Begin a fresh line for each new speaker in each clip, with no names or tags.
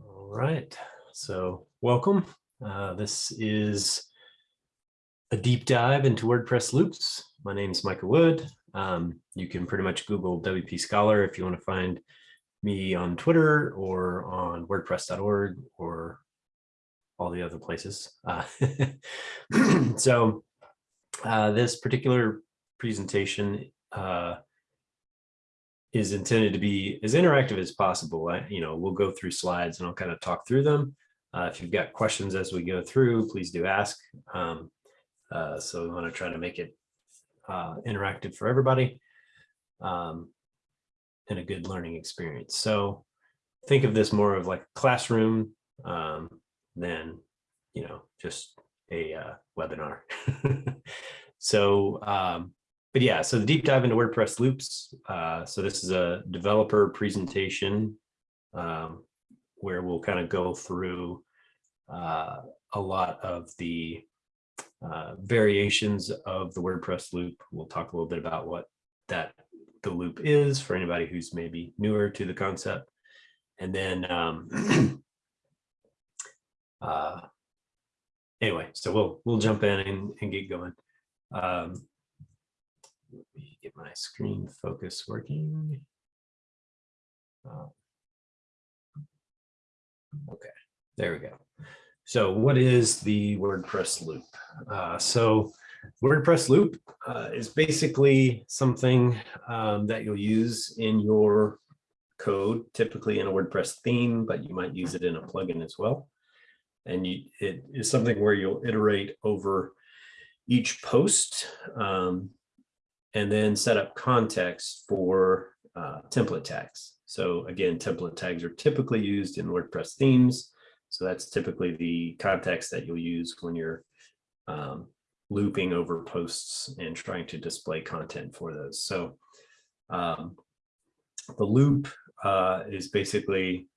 All right, so welcome. Uh, this is a deep dive into WordPress loops. My name is Micah Wood. Um, you can pretty much Google WP Scholar if you want to find me on Twitter or on WordPress.org or all the other places. Uh, so uh, this particular presentation uh, is intended to be as interactive as possible. I, you know, we'll go through slides and I'll kind of talk through them. Uh, if you've got questions as we go through, please do ask. Um, uh, so we want to try to make it uh, interactive for everybody um, and a good learning experience. So think of this more of like a classroom um, than, you know, just a uh, webinar. so um, but yeah, so the deep dive into WordPress loops. Uh, so this is a developer presentation um, where we'll kind of go through uh, a lot of the uh, variations of the WordPress loop. We'll talk a little bit about what that the loop is for anybody who's maybe newer to the concept. And then um, uh, anyway, so we'll we'll jump in and, and get going. Um, let me get my screen focus working. Uh, okay, there we go. So what is the WordPress loop? Uh, so WordPress loop uh, is basically something um, that you'll use in your code, typically in a WordPress theme, but you might use it in a plugin as well. And you, it is something where you'll iterate over each post um, and then set up context for uh, template tags. So again, template tags are typically used in WordPress themes. So that's typically the context that you'll use when you're um, looping over posts and trying to display content for those. So um, the loop uh, is basically,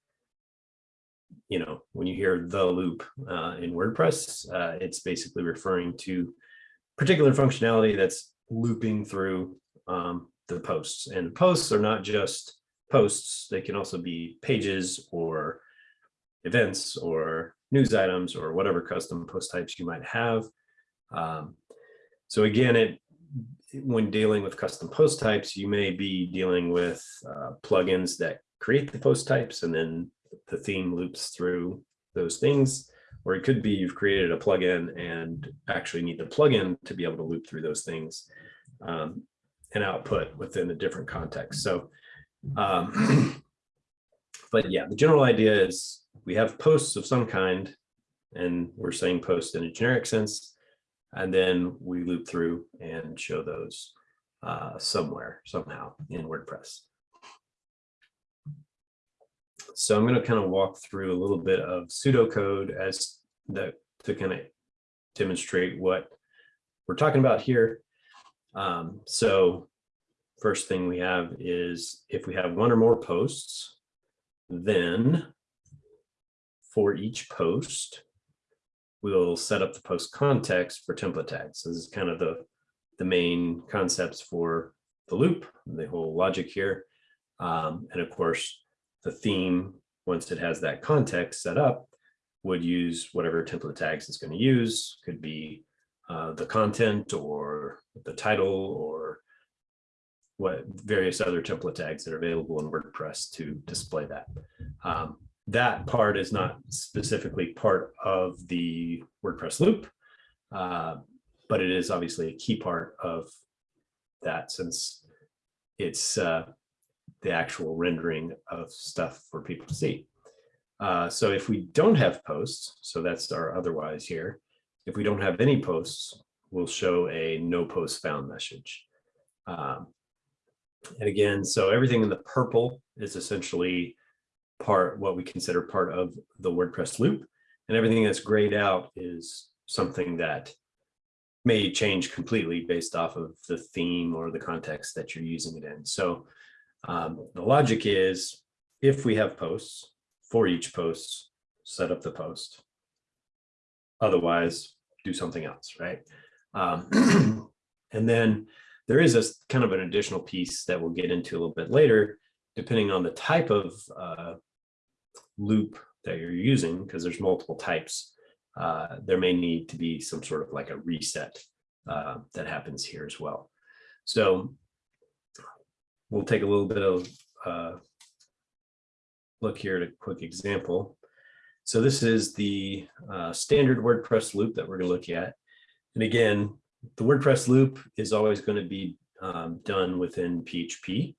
you know, when you hear the loop uh, in WordPress, uh, it's basically referring to particular functionality that's looping through um, the posts. And posts are not just posts, they can also be pages or events or news items or whatever custom post types you might have. Um, so again, it when dealing with custom post types, you may be dealing with uh, plugins that create the post types and then the theme loops through those things. Or it could be you've created a plugin and actually need the plugin to be able to loop through those things um, and output within a different context. So, um, but yeah, the general idea is we have posts of some kind and we're saying post in a generic sense, and then we loop through and show those uh, somewhere, somehow in WordPress. So I'm going to kind of walk through a little bit of pseudocode as the to kind of demonstrate what we're talking about here. Um, so first thing we have is if we have one or more posts, then for each post, we'll set up the post context for template tags. So this is kind of the, the main concepts for the loop, the whole logic here. Um, and of course, the theme, once it has that context set up, would use whatever template tags it's going to use. Could be uh, the content or the title or what various other template tags that are available in WordPress to display that. Um, that part is not specifically part of the WordPress loop, uh, but it is obviously a key part of that since it's uh, the actual rendering of stuff for people to see. Uh, so if we don't have posts, so that's our otherwise here, if we don't have any posts, we'll show a no post found message. Um, and again, so everything in the purple is essentially part what we consider part of the WordPress loop. And everything that's grayed out is something that may change completely based off of the theme or the context that you're using it in. So um, the logic is if we have posts for each post, set up the post. Otherwise, do something else, right? Um, and then there is a kind of an additional piece that we'll get into a little bit later, depending on the type of uh, loop that you're using, because there's multiple types. Uh, there may need to be some sort of like a reset uh, that happens here as well. So we'll take a little bit of uh, look here at a quick example. So this is the uh, standard WordPress loop that we're going to look at. And again, the WordPress loop is always going to be um, done within PHP.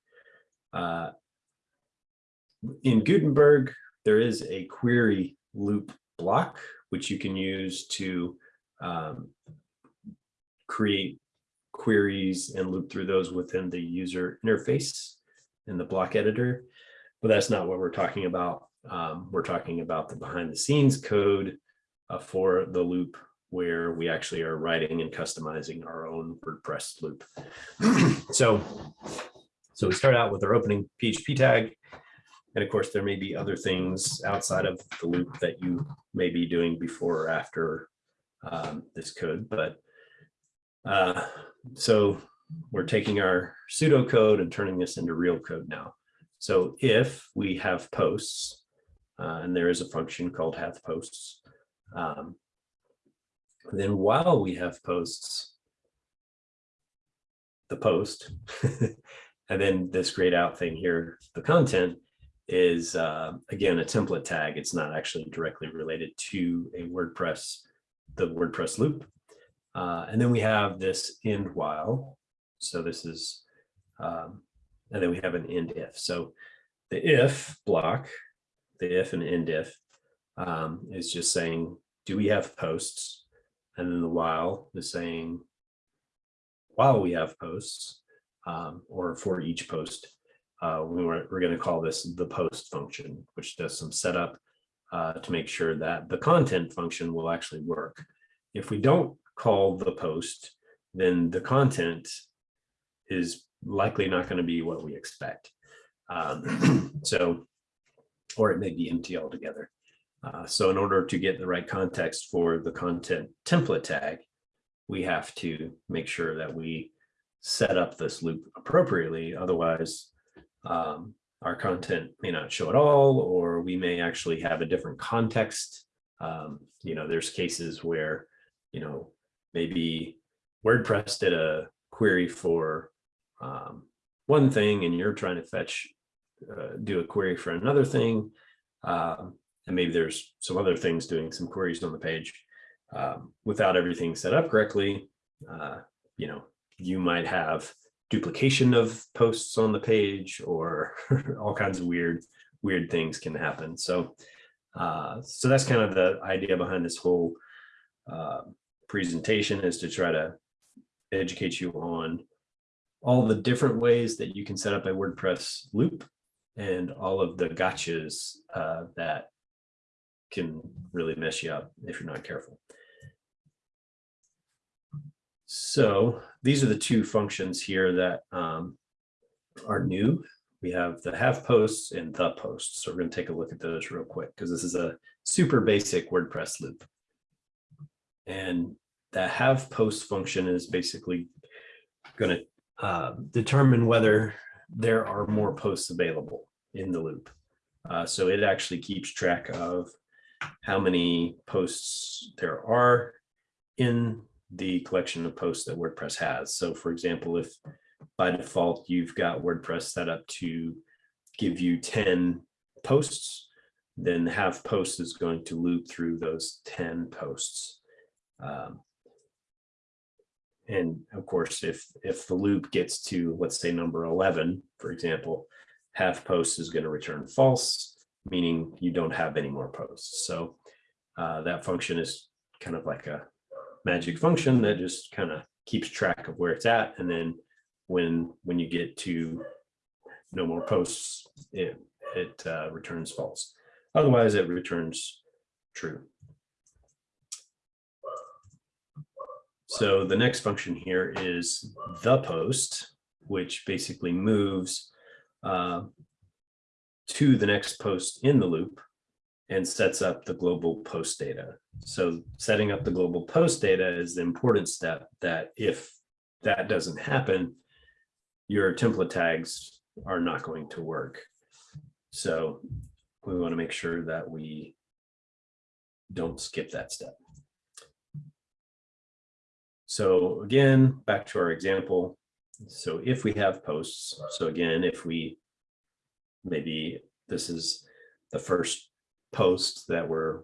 Uh, in Gutenberg, there is a query loop block, which you can use to um, create queries and loop through those within the user interface in the block editor. But that's not what we're talking about. Um, we're talking about the behind the scenes code uh, for the loop where we actually are writing and customizing our own WordPress loop. so, so we start out with our opening PHP tag. And of course, there may be other things outside of the loop that you may be doing before or after um, this code. But uh, so we're taking our pseudocode and turning this into real code now. So if we have posts, uh, and there is a function called have posts, um, then while we have posts, the post, and then this grayed out thing here, the content is uh, again a template tag. It's not actually directly related to a WordPress, the WordPress loop. Uh, and then we have this end while. So this is, um, and then we have an end if. So the if block, the if and end if um, is just saying, do we have posts? And then the while is saying, while we have posts, um, or for each post, uh, we were, we're going to call this the post function, which does some setup uh, to make sure that the content function will actually work. If we don't call the post, then the content is likely not going to be what we expect. Um, so, or it may be empty altogether. Uh, so in order to get the right context for the content template tag, we have to make sure that we set up this loop appropriately. Otherwise, um, our content may not show at all, or we may actually have a different context. Um, you know, there's cases where, you know, maybe WordPress did a query for um, one thing and you're trying to fetch, uh, do a query for another thing. Um, and maybe there's some other things doing some queries on the page um, without everything set up correctly. Uh, you know, you might have duplication of posts on the page or all kinds of weird, weird things can happen. So, uh, so that's kind of the idea behind this whole uh, presentation is to try to educate you on all the different ways that you can set up a WordPress loop and all of the gotchas uh, that can really mess you up if you're not careful. So these are the two functions here that um, are new. We have the have posts and the posts. So we're going to take a look at those real quick because this is a super basic WordPress loop. And the have post function is basically going to uh, determine whether there are more posts available in the loop. Uh, so it actually keeps track of how many posts there are in the collection of posts that WordPress has. So for example, if by default you've got WordPress set up to give you 10 posts, then the have post is going to loop through those 10 posts. Um, and of course, if if the loop gets to, let's say number 11, for example, have post is going to return false, meaning you don't have any more posts. So uh, that function is kind of like a magic function that just kind of keeps track of where it's at. And then when when you get to no more posts, it, it uh, returns false. Otherwise, it returns true. So the next function here is the post, which basically moves uh, to the next post in the loop and sets up the global post data. So setting up the global post data is the important step that if that doesn't happen, your template tags are not going to work. So we want to make sure that we don't skip that step. So again, back to our example. So if we have posts, so again, if we maybe this is the first post that we're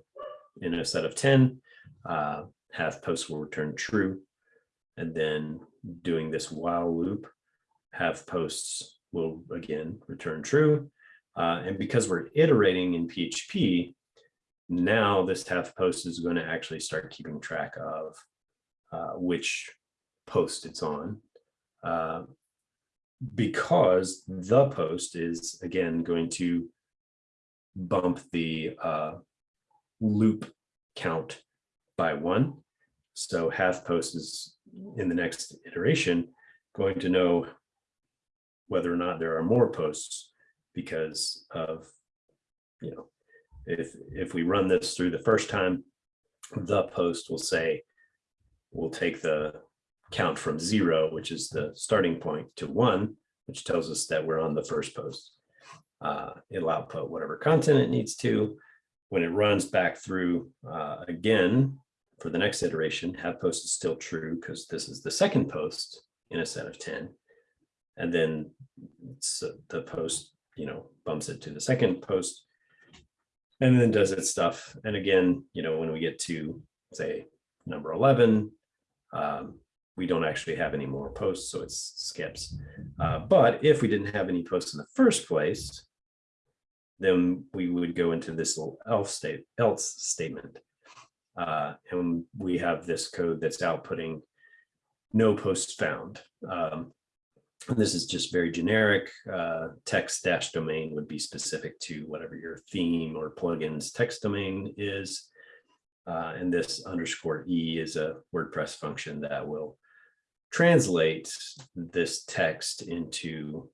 in a set of 10, uh, have posts will return true. And then doing this while loop, have posts will again return true. Uh, and because we're iterating in PHP, now this have post is going to actually start keeping track of uh, which post it's on. Uh, because the post is again going to bump the uh, loop count by one. So have post is in the next iteration going to know whether or not there are more posts because of, you know, if if we run this through the first time, the post will say, we'll take the count from zero, which is the starting point, to one, which tells us that we're on the first post. Uh, it'll output whatever content it needs to. When it runs back through uh, again for the next iteration, have post is still true because this is the second post in a set of 10. And then the post, you know, bumps it to the second post and then does its stuff. And again, you know, when we get to say number 11, um, we don't actually have any more posts, so it skips. Uh, but if we didn't have any posts in the first place, then we would go into this little else state else statement. Uh, and we have this code that's outputting no posts found. Um, this is just very generic. Uh, text dash domain would be specific to whatever your theme or plugins text domain is. Uh, and this underscore E is a WordPress function that will translate this text into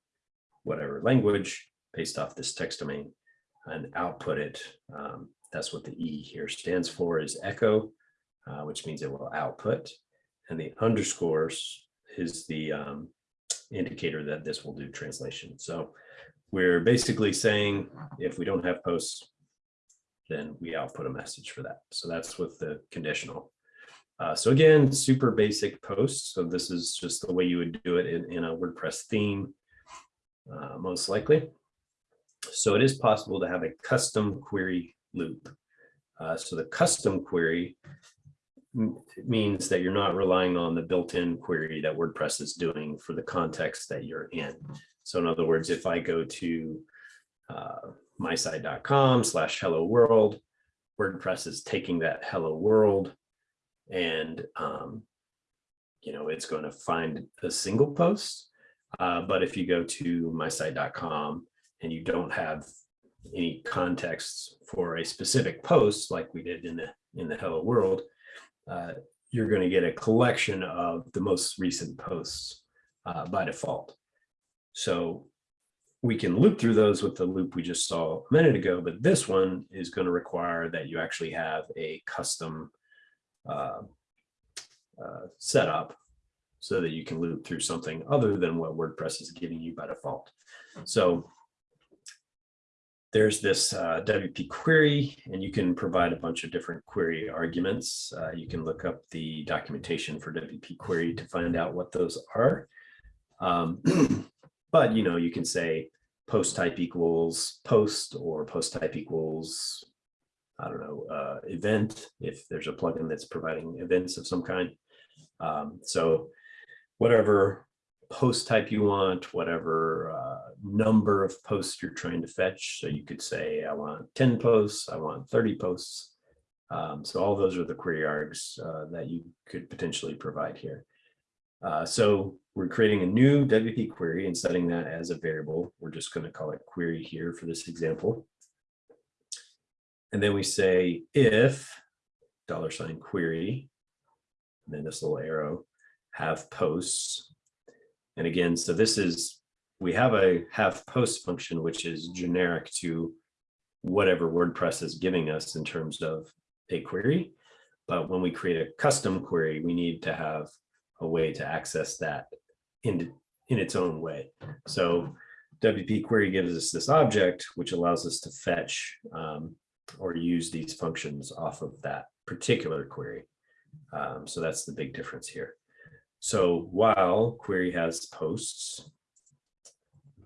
whatever language based off this text domain and output it. Um, that's what the E here stands for is echo, uh, which means it will output. And the underscores is the um, indicator that this will do translation. So we're basically saying if we don't have posts, then we output a message for that. So that's with the conditional. Uh, so again, super basic posts. So this is just the way you would do it in, in a WordPress theme, uh, most likely. So it is possible to have a custom query loop. Uh, so the custom query means that you're not relying on the built-in query that WordPress is doing for the context that you're in. So in other words, if I go to uh, mysite.com slash hello world, WordPress is taking that hello world and um, you know it's going to find a single post. Uh, but if you go to mysite.com and you don't have any context for a specific post like we did in the in the hello world, uh, you're going to get a collection of the most recent posts uh, by default. So we can loop through those with the loop we just saw a minute ago, but this one is going to require that you actually have a custom uh, uh, setup so that you can loop through something other than what WordPress is giving you by default. So there's this uh, WP query, and you can provide a bunch of different query arguments. Uh, you can look up the documentation for WP query to find out what those are. Um, but, you know, you can say post type equals post or post type equals, I don't know, uh, event, if there's a plugin that's providing events of some kind. Um, so whatever post type you want, whatever uh, number of posts you're trying to fetch. So you could say, I want 10 posts, I want 30 posts. Um, so all those are the query args uh, that you could potentially provide here. Uh, so we're creating a new WP query and setting that as a variable. We're just going to call it query here for this example. And then we say if dollar sign query, and then this little arrow, have posts and again, so this is, we have a have post function, which is generic to whatever WordPress is giving us in terms of a query. But when we create a custom query, we need to have a way to access that in, in its own way. So WP query gives us this object, which allows us to fetch um, or use these functions off of that particular query. Um, so that's the big difference here. So while query has posts,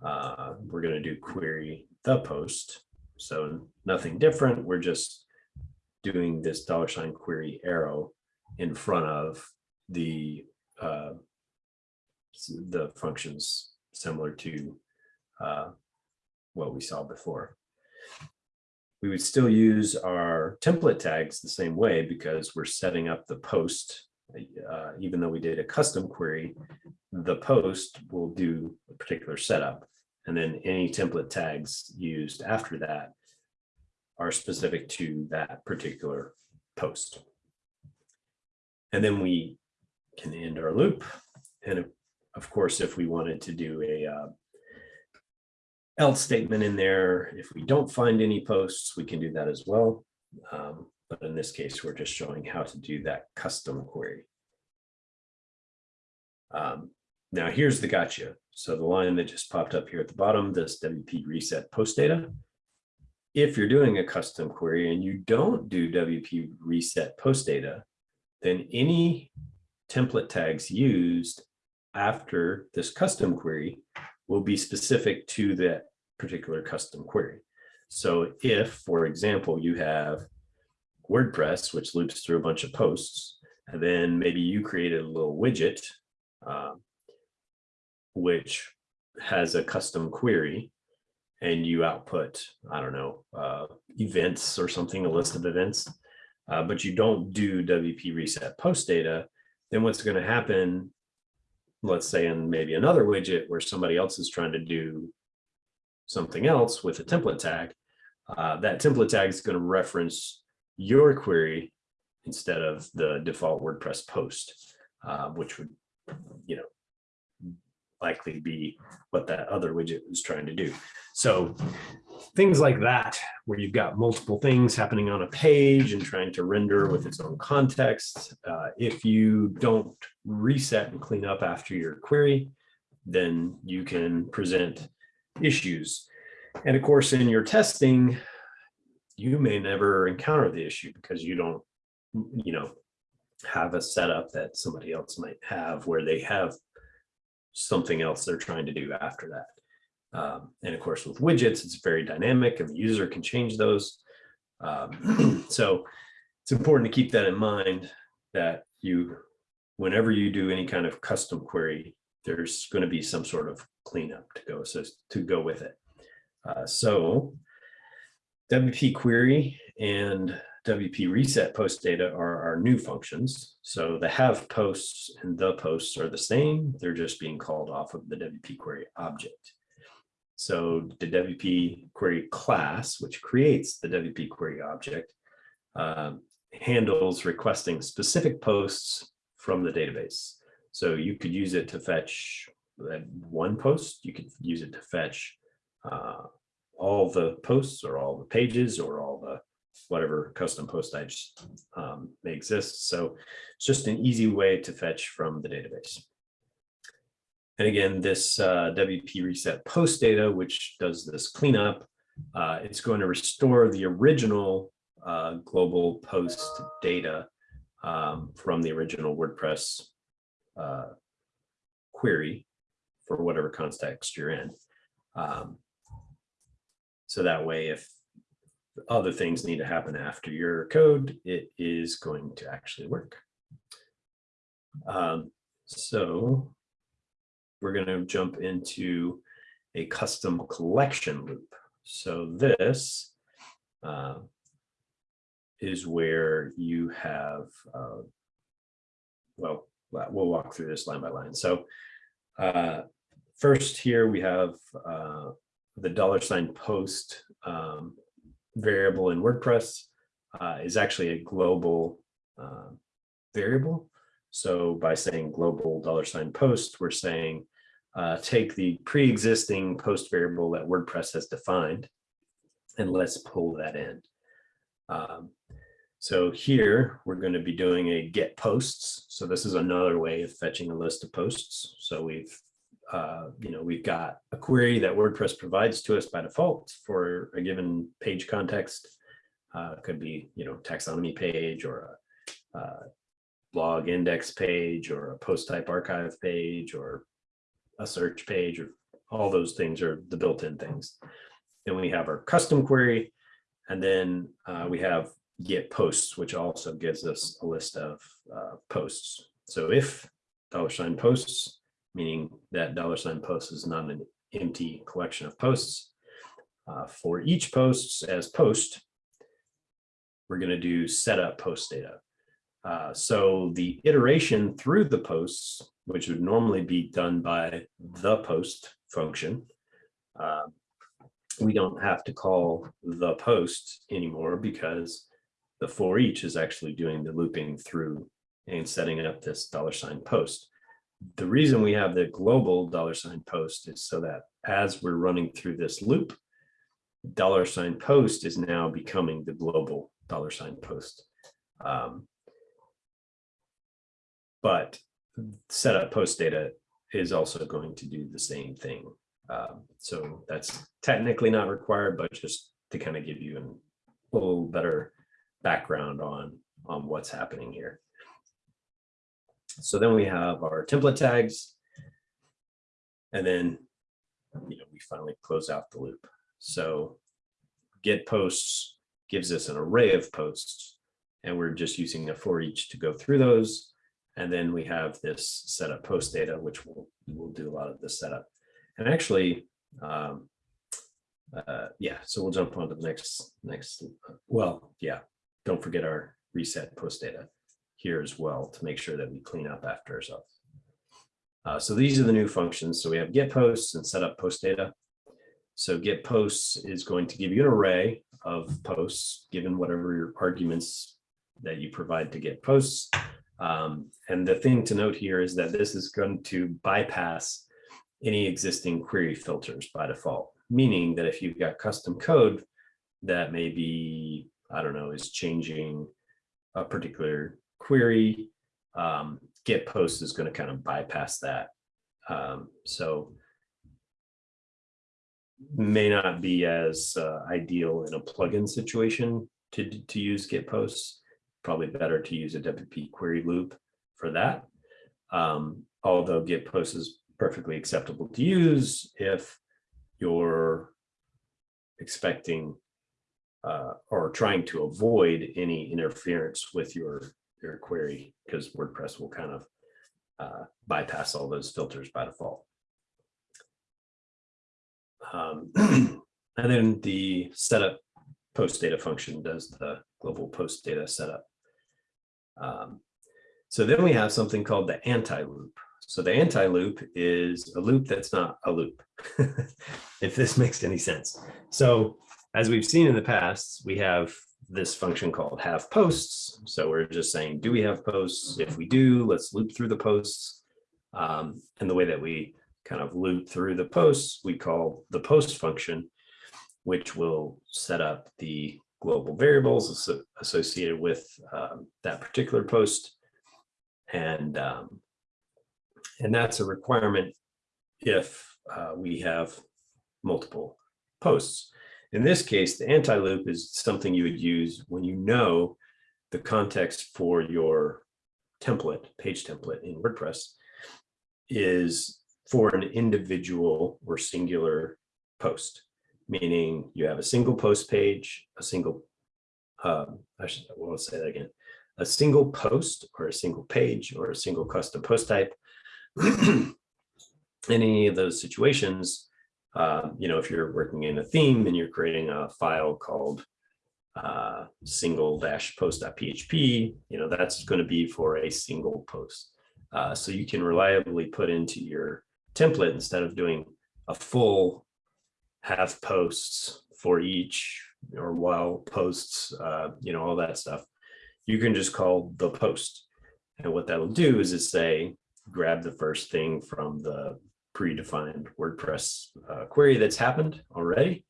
uh, we're going to do query the post. So nothing different. We're just doing this dollar sign query arrow in front of the uh, the functions similar to uh, what we saw before. We would still use our template tags the same way because we're setting up the post. Uh, even though we did a custom query, the post will do a particular setup. And then any template tags used after that are specific to that particular post. And then we can end our loop. And of course, if we wanted to do a uh, else statement in there, if we don't find any posts, we can do that as well. Um, but in this case, we're just showing how to do that custom query. Um, now here's the gotcha. So the line that just popped up here at the bottom, this WP reset post data. If you're doing a custom query and you don't do WP reset post data, then any template tags used after this custom query will be specific to that particular custom query. So if, for example, you have WordPress, which loops through a bunch of posts, and then maybe you created a little widget, um, which has a custom query, and you output, I don't know, uh, events or something, a list of events, uh, but you don't do WP reset post data, then what's going to happen let's say in maybe another widget where somebody else is trying to do something else with a template tag, uh, that template tag is going to reference your query instead of the default WordPress post, uh, which would, you know, likely be what that other widget was trying to do. So things like that, where you've got multiple things happening on a page and trying to render with its own context. Uh, if you don't reset and clean up after your query, then you can present issues. And of course, in your testing, you may never encounter the issue because you don't, you know, have a setup that somebody else might have where they have something else they're trying to do after that. Um, and of course, with widgets, it's very dynamic and the user can change those. Um, so it's important to keep that in mind that you, whenever you do any kind of custom query, there's going to be some sort of cleanup to go so to go with it. Uh, so WP query and WP reset post data are our new functions. So the have posts and the posts are the same. They're just being called off of the WP query object. So the WP query class, which creates the WP query object, uh, handles requesting specific posts from the database. So you could use it to fetch one post. You could use it to fetch uh, all the posts or all the pages or all the whatever custom post types um, may exist. So it's just an easy way to fetch from the database. And again, this uh, WP reset post data, which does this cleanup, uh, it's going to restore the original uh, global post data um, from the original WordPress uh, query for whatever context you're in. Um, so that way, if other things need to happen after your code, it is going to actually work. Um, so we're going to jump into a custom collection loop. So this uh, is where you have, uh, well, we'll walk through this line by line. So uh, first here we have uh, the dollar sign post um, variable in WordPress uh, is actually a global uh, variable. So by saying global dollar sign post, we're saying uh, take the pre-existing post variable that WordPress has defined and let's pull that in. Um, So here, we're going to be doing a get posts. So this is another way of fetching a list of posts. So we've, uh, you know, we've got a query that WordPress provides to us by default for a given page context. Uh, could be, you know, taxonomy page or a, uh blog index page or a post type archive page or a search page or all those things are the built-in things. Then we have our custom query, and then uh, we have get posts, which also gives us a list of uh, posts. So if dollar sign posts, meaning that dollar sign post is not an empty collection of posts, uh, for each posts as post, we're going to do setup post data. Uh, so the iteration through the posts, which would normally be done by the post function, uh, we don't have to call the post anymore because the for each is actually doing the looping through and setting up this dollar sign post. The reason we have the global dollar sign post is so that as we're running through this loop, dollar sign post is now becoming the global dollar sign post. Um, but setup post data is also going to do the same thing. Um, so that's technically not required, but just to kind of give you a little better background on, on what's happening here. So then we have our template tags. And then, you know, we finally close out the loop. So get posts gives us an array of posts, and we're just using a for each to go through those. And then we have this setup post data, which will will do a lot of the setup. And actually, um, uh, yeah, so we'll jump on to the next next. Well, yeah, don't forget our reset post data here as well to make sure that we clean up after ourselves. Uh, so these are the new functions. So we have get posts and set up post data. So get posts is going to give you an array of posts given whatever your arguments that you provide to get posts. Um, and the thing to note here is that this is going to bypass any existing query filters by default, meaning that if you've got custom code that maybe, I don't know, is changing a particular query, um, get post is going to kind of bypass that. Um, so may not be as uh, ideal in a plugin situation to, to use get posts probably better to use a WP query loop for that. Um, although get post is perfectly acceptable to use if you're expecting uh, or trying to avoid any interference with your, your query because WordPress will kind of uh, bypass all those filters by default. Um, and then the setup post data function does the global post data setup. Um, so then we have something called the anti-loop. So the anti-loop is a loop that's not a loop, if this makes any sense. So as we've seen in the past, we have this function called have posts. So we're just saying, do we have posts? If we do, let's loop through the posts. Um, and the way that we kind of loop through the posts, we call the post function, which will set up the global variables associated with um, that particular post. And, um, and that's a requirement if uh, we have multiple posts. In this case, the anti-loop is something you would use when you know the context for your template, page template in WordPress is for an individual or singular post meaning you have a single post page, a single, um, I should, well, say that again, a single post or a single page or a single custom post type. in any of those situations, uh, you know, if you're working in a theme and you're creating a file called uh, single dash post.php, you know, that's going to be for a single post. Uh, so you can reliably put into your template instead of doing a full have posts for each or while posts, uh, you know, all that stuff. You can just call the post. And what that'll do is it say, grab the first thing from the predefined WordPress uh, query that's happened already,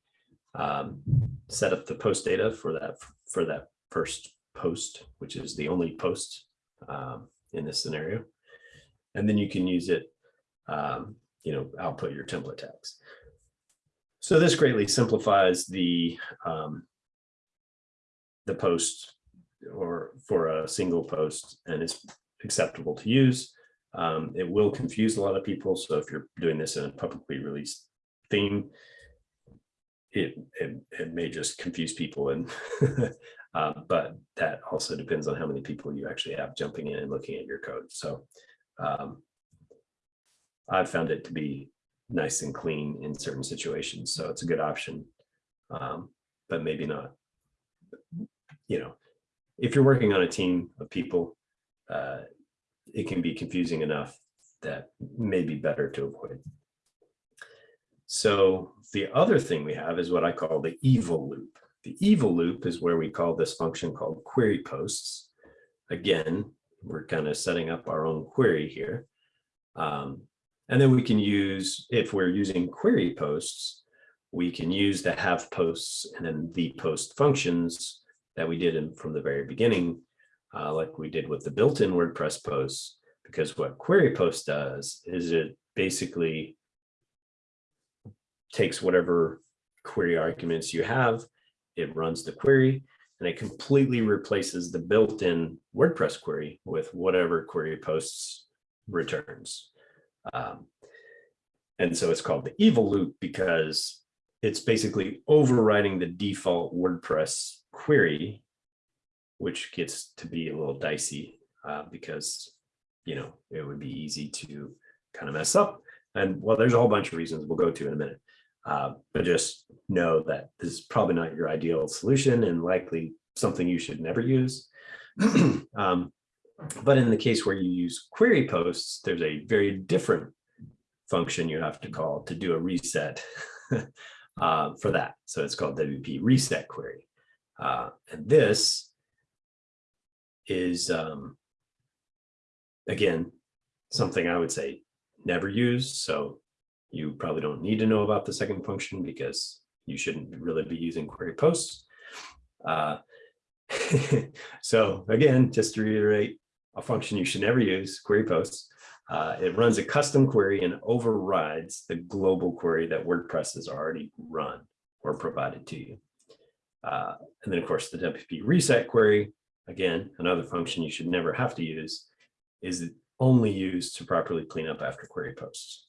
um, set up the post data for that for that first post, which is the only post um, in this scenario. And then you can use it, um, you know, output your template tags. So this greatly simplifies the um, the post or for a single post and it's acceptable to use. Um, it will confuse a lot of people. So if you're doing this in a publicly released theme, it, it, it may just confuse people and uh, but that also depends on how many people you actually have jumping in and looking at your code. So um, I've found it to be nice and clean in certain situations. So it's a good option, um, but maybe not. You know, if you're working on a team of people, uh, it can be confusing enough that may be better to avoid. So the other thing we have is what I call the evil loop. The evil loop is where we call this function called query posts. Again, we're kind of setting up our own query here. Um, and then we can use, if we're using query posts, we can use the have posts and then the post functions that we did in, from the very beginning, uh, like we did with the built-in WordPress posts, because what query post does is it basically takes whatever query arguments you have, it runs the query, and it completely replaces the built-in WordPress query with whatever query posts returns. Um, and so it's called the evil loop because it's basically overriding the default WordPress query, which gets to be a little dicey uh, because, you know, it would be easy to kind of mess up. And well, there's a whole bunch of reasons we'll go to in a minute. Uh, but just know that this is probably not your ideal solution and likely something you should never use. um, but in the case where you use query posts, there's a very different function you have to call to do a reset uh, for that. So it's called WP reset query. Uh, and this is, um, again, something I would say never use. So you probably don't need to know about the second function because you shouldn't really be using query posts. Uh, so again, just to reiterate, a function you should never use, query posts. Uh, it runs a custom query and overrides the global query that WordPress has already run or provided to you. Uh, and then of course the WP reset query, again, another function you should never have to use, is only used to properly clean up after query posts.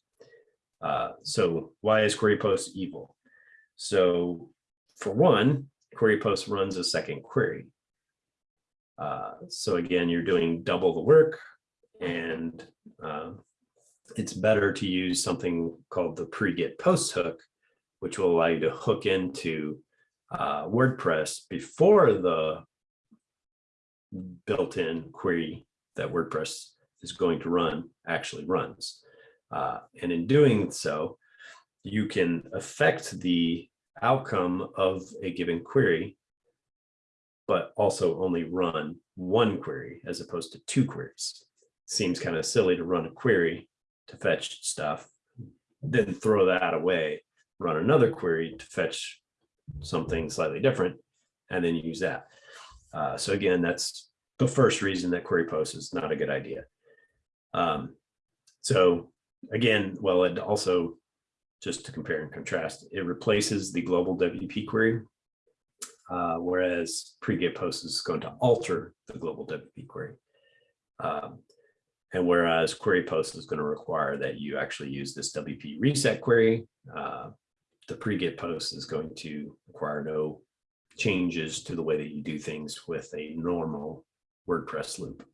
Uh, so why is query post evil? So for one, query post runs a second query. Uh, so again, you're doing double the work and uh, it's better to use something called the pre-get post hook, which will allow you to hook into uh, WordPress before the built-in query that WordPress is going to run actually runs. Uh, and in doing so, you can affect the outcome of a given query but also only run one query as opposed to two queries. Seems kind of silly to run a query to fetch stuff, then throw that away, run another query to fetch something slightly different, and then use that. Uh, so again, that's the first reason that query post is not a good idea. Um, so again, well, it also, just to compare and contrast, it replaces the global WP query uh, whereas pre-get post is going to alter the global WP query. Um, and whereas query post is going to require that you actually use this WP reset query, uh, the pre-get post is going to require no changes to the way that you do things with a normal WordPress loop.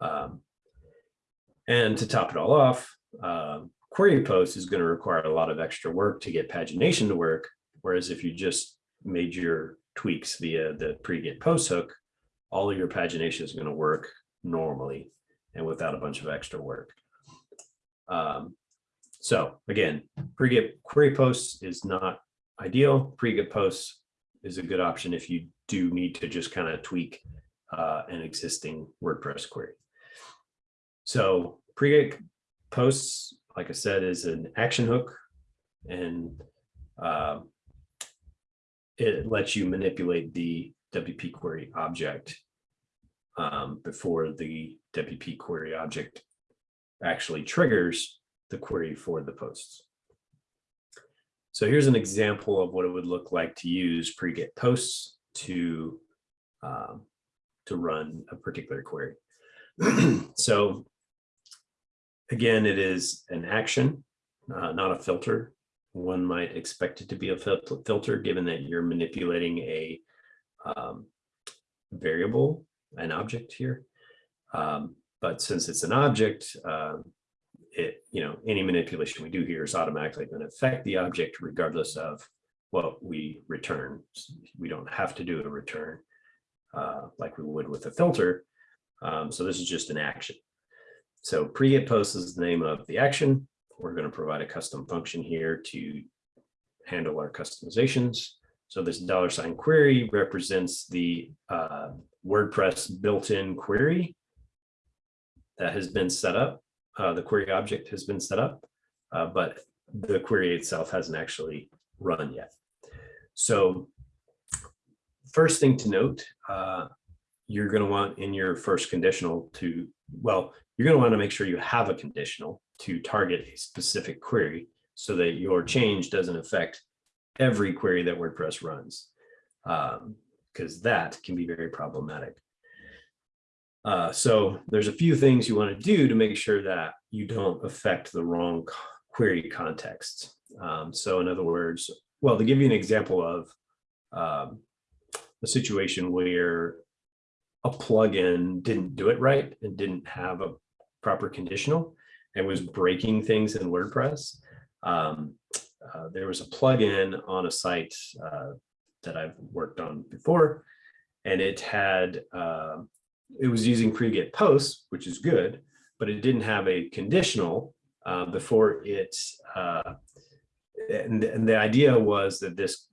Um, and to top it all off, uh, query post is going to require a lot of extra work to get pagination to work. Whereas if you just made your tweaks via the pre-get post hook, all of your pagination is going to work normally and without a bunch of extra work. Um, so again, pre-get query posts is not ideal. Pre-get posts is a good option if you do need to just kind of tweak uh, an existing WordPress query. So pre-get posts, like I said, is an action hook and uh, it lets you manipulate the WP query object um, before the WP query object actually triggers the query for the posts. So here's an example of what it would look like to use pre-get posts to um, to run a particular query. so again, it is an action, uh, not a filter. One might expect it to be a fil filter given that you're manipulating a um, variable, an object here. Um, but since it's an object, uh, it, you know, any manipulation we do here is automatically going to affect the object regardless of what we return. We don't have to do a return uh, like we would with a filter. Um, so this is just an action. So pre-get post is the name of the action. We're going to provide a custom function here to handle our customizations. So this dollar sign query represents the uh, WordPress built-in query that has been set up. Uh, the query object has been set up, uh, but the query itself hasn't actually run yet. So first thing to note, uh, you're going to want in your first conditional to, well, you're going to want to make sure you have a conditional to target a specific query so that your change doesn't affect every query that WordPress runs, because um, that can be very problematic. Uh, so there's a few things you want to do to make sure that you don't affect the wrong query context. Um, so in other words, well, to give you an example of um, a situation where a plugin didn't do it right and didn't have a proper conditional and was breaking things in WordPress. Um, uh, there was a plugin on a site uh, that I've worked on before, and it had uh, it was using pre-get posts, which is good, but it didn't have a conditional uh, before it. Uh, and, and the idea was that this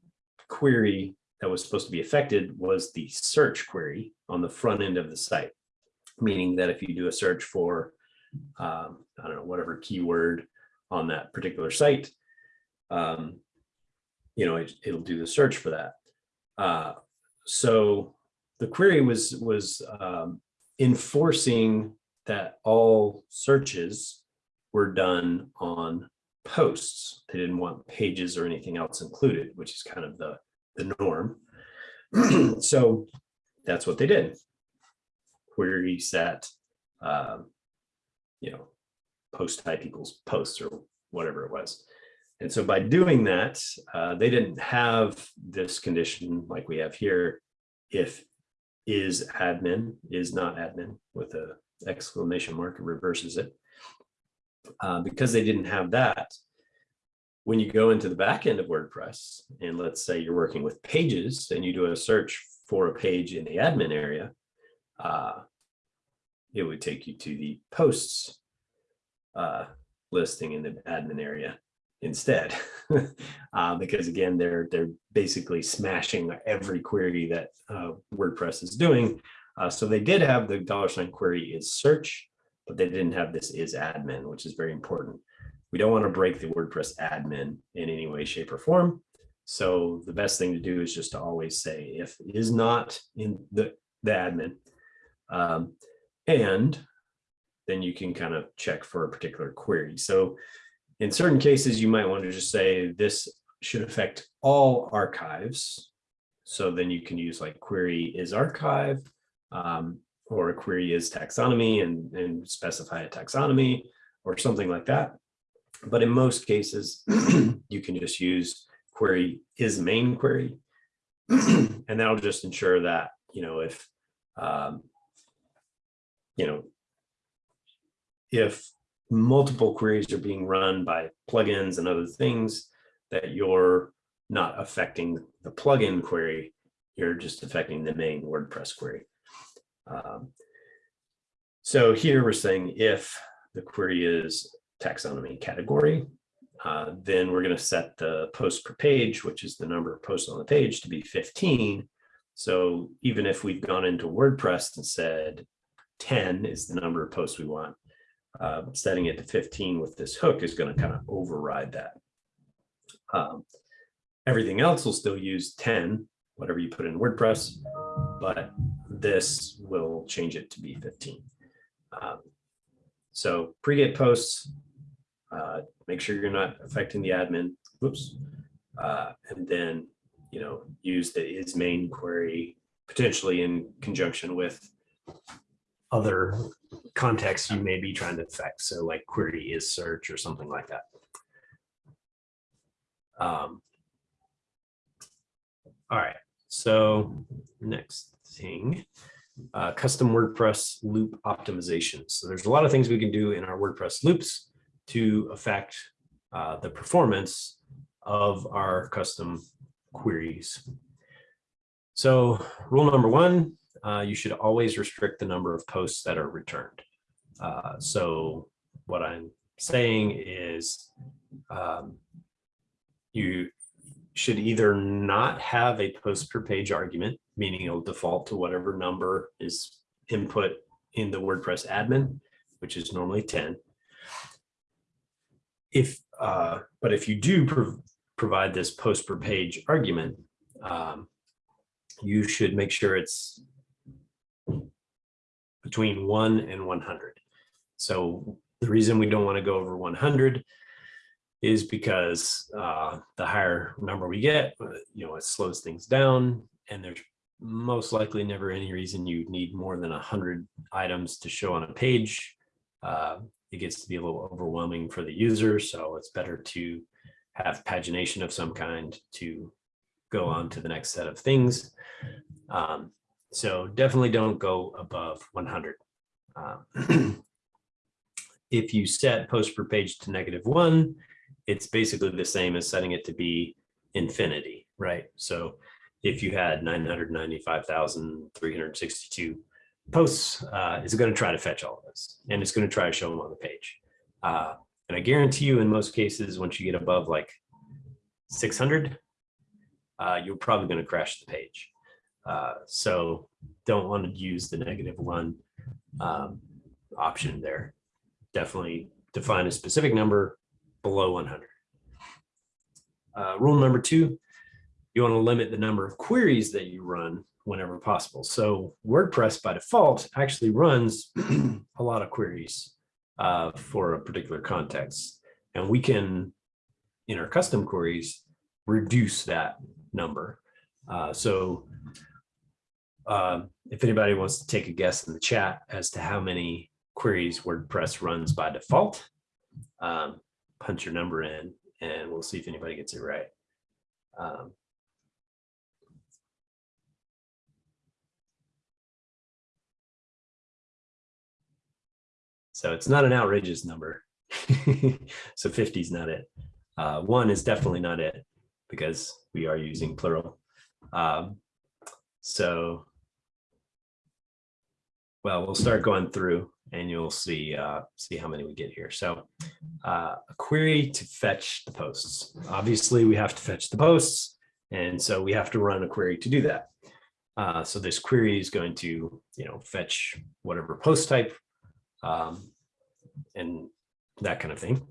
query that was supposed to be affected was the search query on the front end of the site, meaning that if you do a search for, um, I don't know, whatever keyword on that particular site, um, you know, it, will do the search for that. Uh, so the query was was um, enforcing that all searches were done on posts. They didn't want pages or anything else included, which is kind of the the norm. so that's what they did. Query set, um, you know, post type equals posts or whatever it was. And so by doing that, uh, they didn't have this condition like we have here, if is admin, is not admin with a exclamation mark, it reverses it. Uh, because they didn't have that, when you go into the back end of WordPress, and let's say you're working with pages and you do a search for a page in the admin area, uh, it would take you to the posts uh, listing in the admin area instead, uh, because again, they're they're basically smashing every query that uh, WordPress is doing. Uh, so they did have the dollar sign query is search, but they didn't have this is admin, which is very important. We don't want to break the WordPress admin in any way, shape, or form. So the best thing to do is just to always say if is not in the, the admin, um, and then you can kind of check for a particular query. So in certain cases, you might want to just say this should affect all archives. So then you can use like query is archive um, or a query is taxonomy and, and specify a taxonomy or something like that. But in most cases, you can just use query is main query. and that'll just ensure that, you know, if, um, you know, if multiple queries are being run by plugins and other things that you're not affecting the plugin query, you're just affecting the main WordPress query. Um, so here we're saying if the query is taxonomy category. Uh, then we're going to set the post per page, which is the number of posts on the page to be 15. So even if we've gone into WordPress and said 10 is the number of posts we want, uh, setting it to 15 with this hook is going to kind of override that. Um, everything else will still use 10, whatever you put in WordPress, but this will change it to be 15. Um, so pre-get posts, uh, make sure you're not affecting the admin, whoops. Uh, and then, you know, use the is main query potentially in conjunction with other contexts you may be trying to affect. So like query is search or something like that. Um, all right, so next thing, uh, custom WordPress loop optimization. So there's a lot of things we can do in our WordPress loops to affect uh, the performance of our custom queries. So rule number one, uh, you should always restrict the number of posts that are returned. Uh, so what I'm saying is um, you should either not have a post per page argument, meaning it'll default to whatever number is input in the WordPress admin, which is normally 10. If, uh, but if you do prov provide this post per page argument, um, you should make sure it's between one and 100. So the reason we don't want to go over 100 is because uh, the higher number we get, uh, you know, it slows things down and there's most likely never any reason you need more than 100 items to show on a page. Uh, it gets to be a little overwhelming for the user, so it's better to have pagination of some kind to go on to the next set of things. Um, so definitely don't go above 100. Uh, if you set post per page to negative one, it's basically the same as setting it to be infinity, right? So if you had 995,362 posts, uh, it's going to try to fetch all of this and it's going to try to show them on the page. Uh, and I guarantee you in most cases, once you get above like 600, uh, you're probably going to crash the page. Uh, so don't want to use the negative one um, option there. Definitely define a specific number below 100. Uh, rule number two, you want to limit the number of queries that you run whenever possible. So WordPress by default actually runs a lot of queries uh, for a particular context. And we can, in our custom queries, reduce that number. Uh, so uh, if anybody wants to take a guess in the chat as to how many queries WordPress runs by default, um, punch your number in and we'll see if anybody gets it right. Um, so it's not an outrageous number. so 50 is not it. Uh, one is definitely not it because we are using plural. Um, so, well, we'll start going through and you'll see uh, see how many we get here. So uh, a query to fetch the posts. Obviously, we have to fetch the posts, and so we have to run a query to do that. Uh, so this query is going to, you know, fetch whatever post type um, and that kind of thing.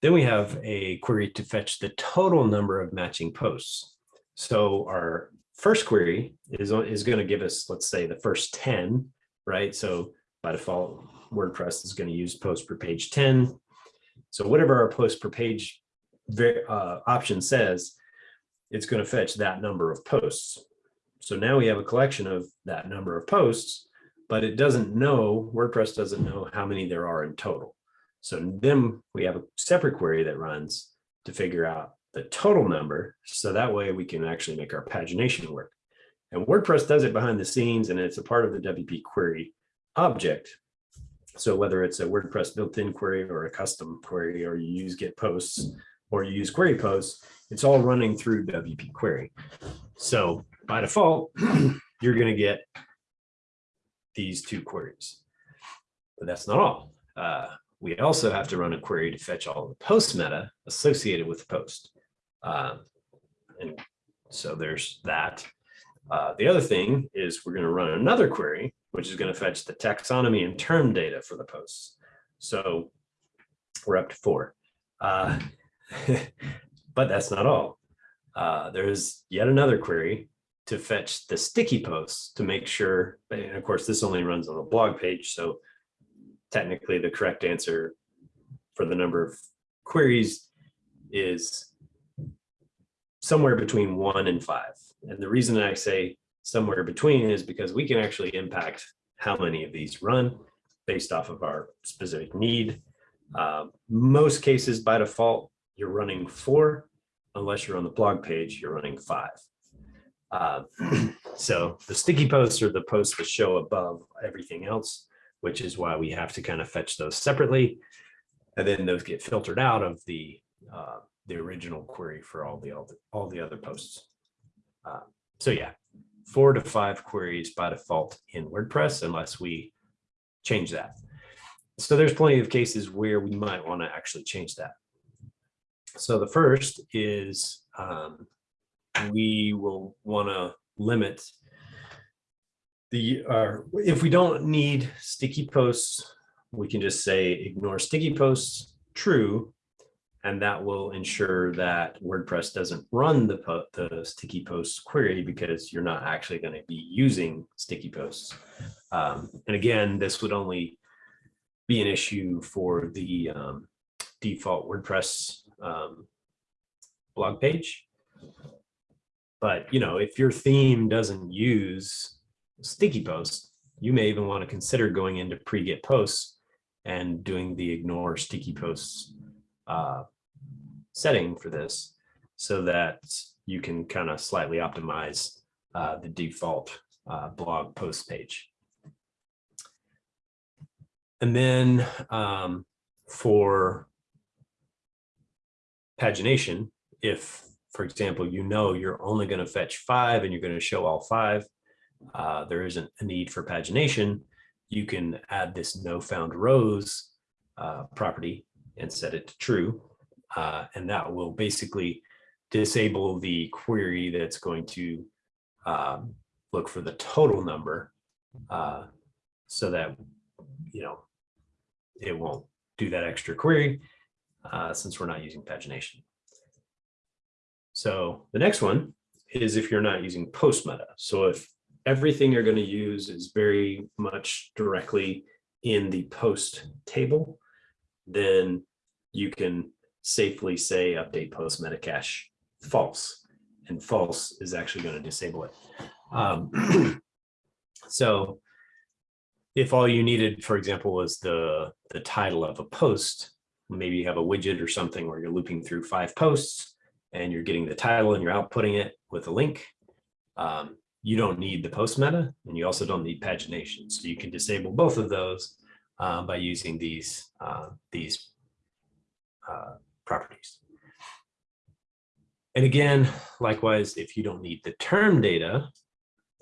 Then we have a query to fetch the total number of matching posts. So our first query is, is going to give us, let's say, the first 10, right? So by default, WordPress is going to use post per page 10. So whatever our post per page uh, option says, it's going to fetch that number of posts. So now we have a collection of that number of posts, but it doesn't know, WordPress doesn't know how many there are in total. So then we have a separate query that runs to figure out the total number. So that way we can actually make our pagination work. And WordPress does it behind the scenes and it's a part of the WP query object. So whether it's a WordPress built-in query or a custom query, or you use get posts or you use query posts, it's all running through WP query. So by default, you're going to get these two queries. But that's not all. Uh, we also have to run a query to fetch all the post meta associated with the post. Uh, and so there's that. Uh, the other thing is we're going to run another query which is going to fetch the taxonomy and term data for the posts. So we're up to four. Uh, but that's not all. Uh, there's yet another query to fetch the sticky posts to make sure, and of course, this only runs on the blog page, so technically the correct answer for the number of queries is somewhere between one and five. And the reason I say somewhere between is because we can actually impact how many of these run based off of our specific need. Uh, most cases by default, you're running four, unless you're on the blog page, you're running five. Uh, so the sticky posts are the posts that show above everything else, which is why we have to kind of fetch those separately. And then those get filtered out of the uh, the original query for all the all the, all the other posts. Uh, so yeah, four to five queries by default in WordPress unless we change that. So there's plenty of cases where we might want to actually change that. So the first is um, we will want to limit the, uh, if we don't need sticky posts, we can just say ignore sticky posts, true, and that will ensure that WordPress doesn't run the, po the sticky posts query because you're not actually going to be using sticky posts. Um, and again, this would only be an issue for the um, default WordPress um, blog page. But, you know, if your theme doesn't use sticky posts, you may even want to consider going into pre-get posts and doing the ignore sticky posts uh, setting for this so that you can kind of slightly optimize uh, the default uh, blog post page. And then um, for pagination, if, for example, you know you're only going to fetch five and you're going to show all five, uh, there isn't a need for pagination, you can add this no found rows uh, property and set it to true. Uh, and that will basically disable the query that's going to um, look for the total number uh, so that, you know, it won't do that extra query uh, since we're not using pagination. So the next one is if you're not using post meta. So if everything you're going to use is very much directly in the post table, then you can safely say update post meta cache false and false is actually going to disable it. Um, so if all you needed, for example, was the, the title of a post, maybe you have a widget or something where you're looping through five posts and you're getting the title and you're outputting it with a link. Um, you don't need the post meta and you also don't need pagination. So you can disable both of those uh, by using these, uh, these uh, properties. And again, likewise, if you don't need the term data,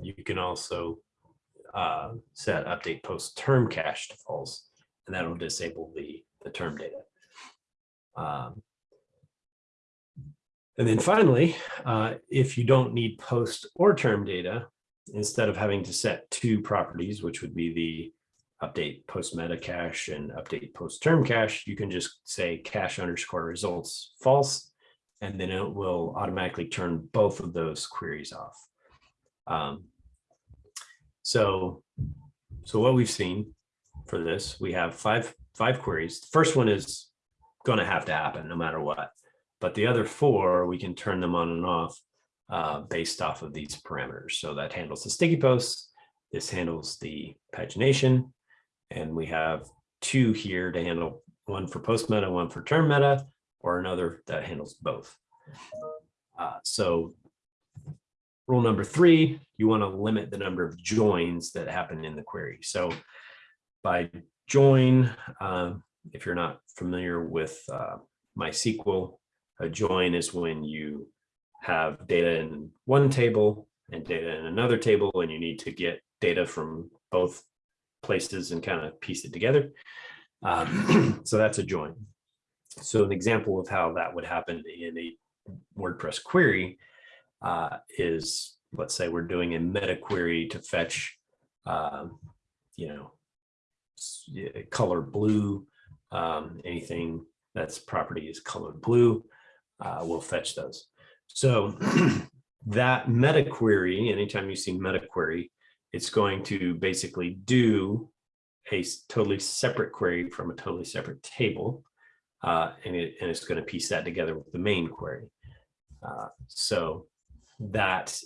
you can also uh, set update post term cache to false, and that'll disable the, the term data. Um, and then finally, uh, if you don't need post or term data, instead of having to set two properties, which would be the update post meta cache and update post term cache, you can just say cache underscore results false, and then it will automatically turn both of those queries off. Um, so, so what we've seen for this, we have five, five queries. The first one is going to have to happen no matter what, but the other four, we can turn them on and off uh, based off of these parameters. So that handles the sticky posts. This handles the pagination and we have two here to handle one for post meta, one for term meta, or another that handles both. Uh, so rule number three, you want to limit the number of joins that happen in the query. So by join, uh, if you're not familiar with uh, MySQL, a join is when you have data in one table and data in another table, and you need to get data from both places and kind of piece it together. Um, so that's a join. So an example of how that would happen in a WordPress query uh, is, let's say we're doing a meta query to fetch, um, you know, color blue, um, anything that's property is colored blue, uh, we'll fetch those. So that meta query, anytime you see meta query, it's going to basically do a totally separate query from a totally separate table. Uh, and it, and it's going to piece that together with the main query. Uh, so that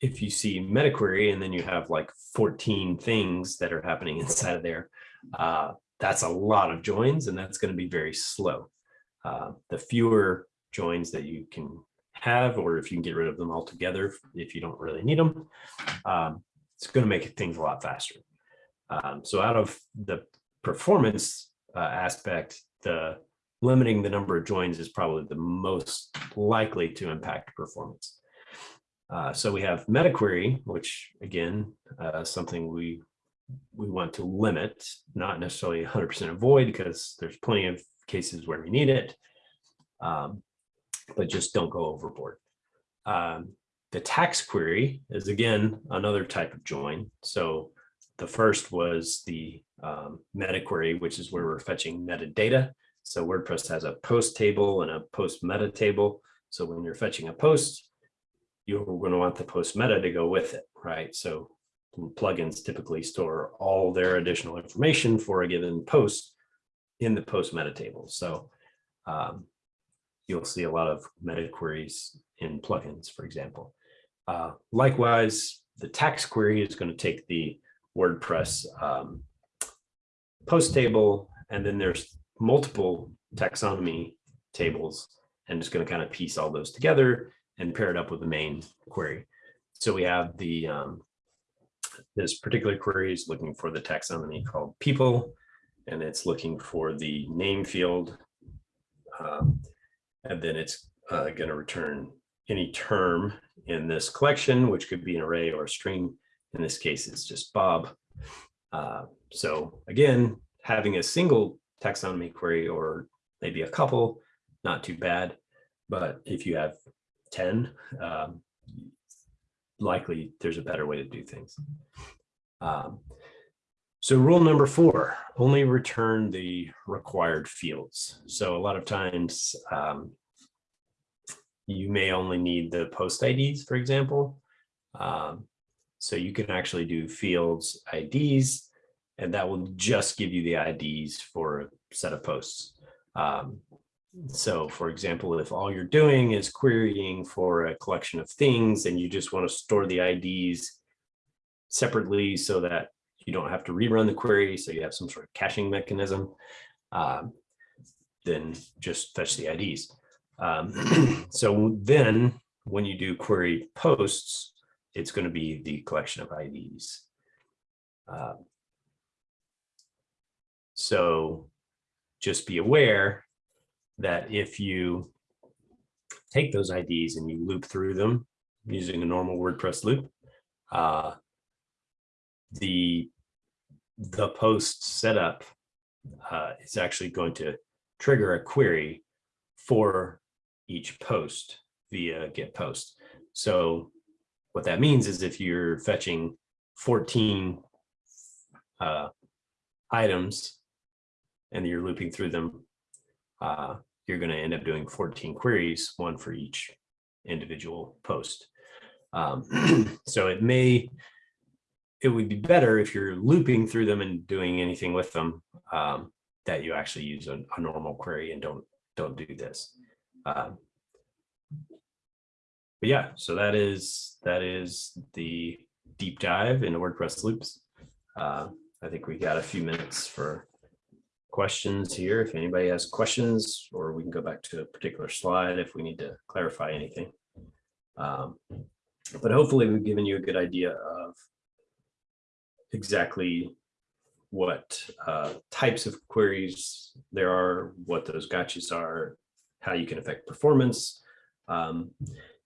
if you see meta query and then you have like 14 things that are happening inside of there, uh, that's a lot of joins and that's going to be very slow. Uh, the fewer joins that you can have, or if you can get rid of them altogether, if you don't really need them, um, it's going to make things a lot faster. Um, so out of the performance uh, aspect, the limiting the number of joins is probably the most likely to impact performance. Uh, so we have meta query, which again, uh, something we we want to limit, not necessarily 100% avoid, because there's plenty of cases where we need it, um, but just don't go overboard. Um, the tax query is again another type of join. So the first was the um, meta query, which is where we're fetching metadata. So WordPress has a post table and a post meta table. So when you're fetching a post, you're going to want the post meta to go with it, right? So plugins typically store all their additional information for a given post in the post meta table. So um, you'll see a lot of meta queries in plugins, for example. Uh, likewise, the tax query is going to take the WordPress um, post table, and then there's multiple taxonomy tables, and it's going to kind of piece all those together and pair it up with the main query. So we have the um, this particular query is looking for the taxonomy called people, and it's looking for the name field. Um, and then it's uh, going to return any term in this collection, which could be an array or a string. In this case, it's just Bob. Uh, so again, having a single taxonomy query or maybe a couple, not too bad. But if you have 10, um, likely there's a better way to do things. Um, so rule number four, only return the required fields. So a lot of times um, you may only need the post IDs, for example. Um, so you can actually do fields IDs, and that will just give you the IDs for a set of posts. Um, so for example, if all you're doing is querying for a collection of things and you just want to store the IDs separately so that you don't have to rerun the query, so you have some sort of caching mechanism, um, then just fetch the IDs. Um, so then when you do query posts, it's going to be the collection of IDs. Uh, so just be aware that if you take those IDs and you loop through them using a normal WordPress loop, uh, the the post setup uh, is actually going to trigger a query for each post via get post. So what that means is if you're fetching 14 uh, items and you're looping through them, uh, you're going to end up doing 14 queries, one for each individual post. Um, so it may it would be better if you're looping through them and doing anything with them um, that you actually use a, a, normal query and don't don't do this. Um, but yeah, so that is that is the deep dive into WordPress loops. Uh, I think we got a few minutes for questions here. If anybody has questions, or we can go back to a particular slide if we need to clarify anything. Um, but hopefully we've given you a good idea of exactly what uh, types of queries there are, what those gotchas are, how you can affect performance. Um,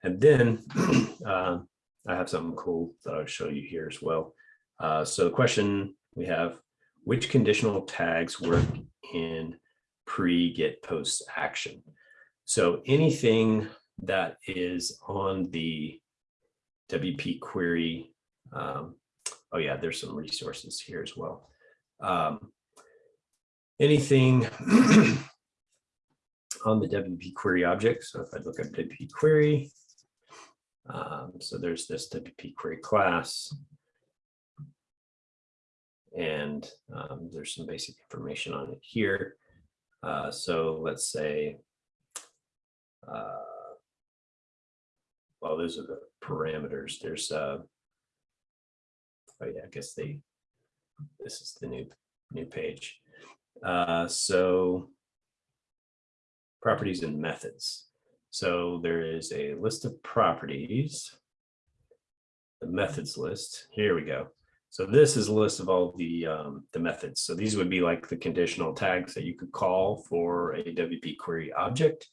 and then uh, I have something cool that I'll show you here as well. Uh, so the question we have, which conditional tags work in pre-get post action? So anything that is on the WP query um, oh yeah, there's some resources here as well. Um, anything on the WP query object. So if I look at WP query, Um, so there's this WP query class. And um, there's some basic information on it here. Uh, so let's say, uh, well, those are the parameters. There's, uh, oh yeah, I guess they, this is the new, new page. Uh, so properties and methods. So there is a list of properties. The methods list, here we go. So this is a list of all the, um, the methods. So these would be like the conditional tags that you could call for a WP query object.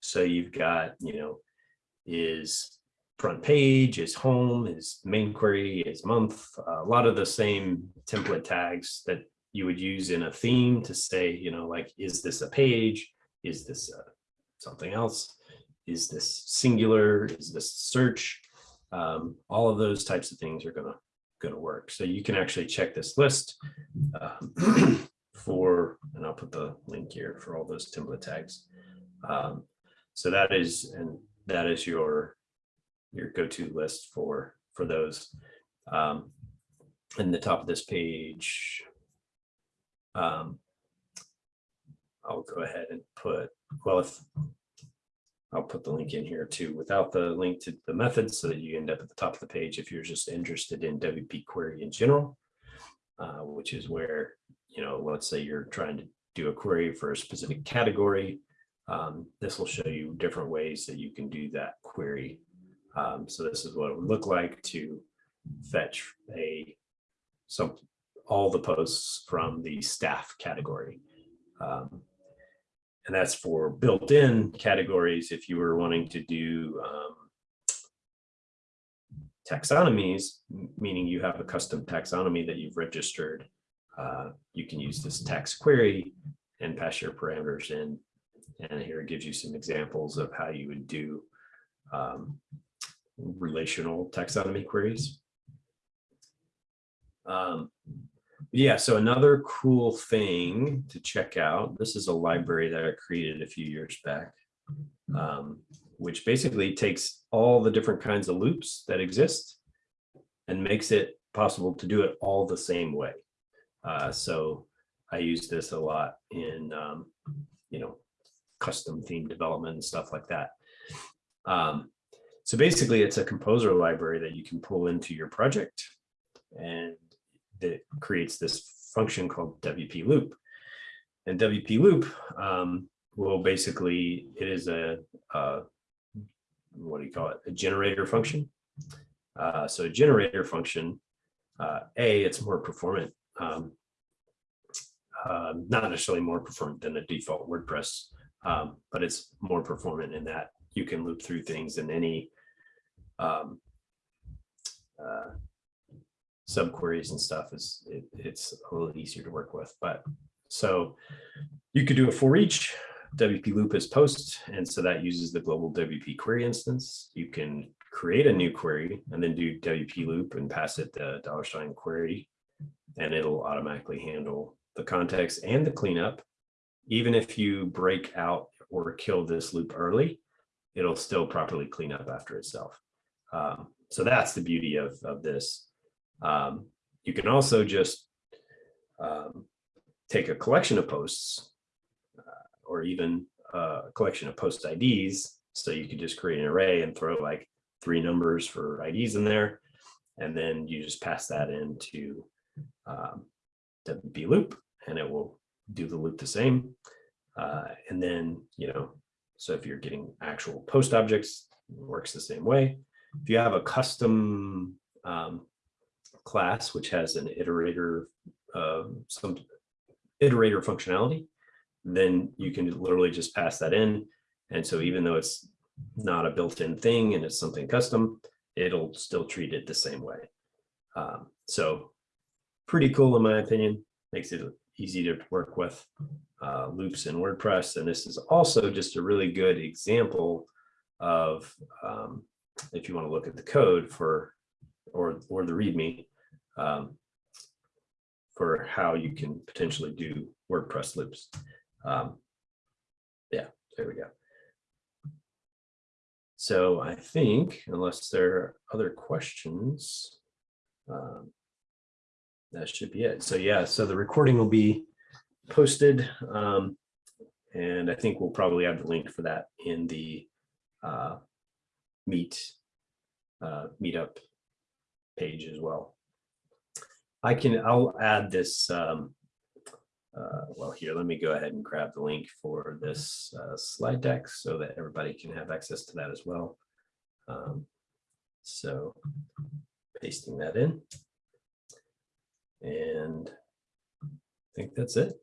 So you've got, you know, is front page, is home, is main query, is month, a lot of the same template tags that you would use in a theme to say, you know, like, is this a page? Is this uh, something else? Is this singular? Is this search? Um, all of those types of things are gonna gonna work. So you can actually check this list um, for, and I'll put the link here for all those template tags. Um, so that is, and that is your your go-to list for for those. Um, in the top of this page, um, I'll go ahead and put, well, if I'll put the link in here too, without the link to the methods so that you end up at the top of the page if you're just interested in WP query in general, uh, which is where, you know, let's say you're trying to do a query for a specific category. Um, this will show you different ways that you can do that query. Um, so this is what it would look like to fetch a some all the posts from the staff category. Um, and that's for built-in categories if you were wanting to do um, taxonomies, meaning you have a custom taxonomy that you've registered. Uh, you can use this tax query and pass your parameters in. And here it gives you some examples of how you would do um, relational taxonomy queries. Um, yeah, so another cool thing to check out, this is a library that I created a few years back, um, which basically takes all the different kinds of loops that exist and makes it possible to do it all the same way. Uh, so I use this a lot in, um, you know, custom theme development and stuff like that. Um, so basically it's a composer library that you can pull into your project and that creates this function called WP loop. And WP loop um, will basically, it is a, a, what do you call it, a generator function. Uh, so a generator function, uh, A, it's more performant, um, uh, not necessarily more performant than a default WordPress, um, but it's more performant in that you can loop through things in any um, uh, subqueries and stuff is it, it's a little easier to work with. But so you could do a for each WP loop as post. And so that uses the global WP query instance. You can create a new query and then do WP loop and pass it the dollar sign query. And it'll automatically handle the context and the cleanup. Even if you break out or kill this loop early, it'll still properly clean up after itself. Um, so that's the beauty of, of this. Um, you can also just um, take a collection of posts uh, or even a collection of post IDs. So you could just create an array and throw like three numbers for IDs in there. And then you just pass that into um, WP loop and it will do the loop the same. Uh, and then, you know, so if you're getting actual post objects, works the same way. If you have a custom um, class, which has an iterator, uh, some iterator functionality, then you can literally just pass that in. And so even though it's not a built-in thing and it's something custom, it'll still treat it the same way. Um, so pretty cool in my opinion, makes it easy to work with uh, loops in WordPress. And this is also just a really good example of, um, if you want to look at the code for, or, or the README, um, for how you can potentially do WordPress loops. Um, yeah, there we go. So I think unless there are other questions, um, that should be it. So yeah, so the recording will be posted. um, And I think we'll probably have the link for that in the uh, meet, uh, meetup page as well. I can, I'll add this, um, uh, well, here, let me go ahead and grab the link for this uh, slide deck so that everybody can have access to that as well. Um, So pasting that in. And I think that's it.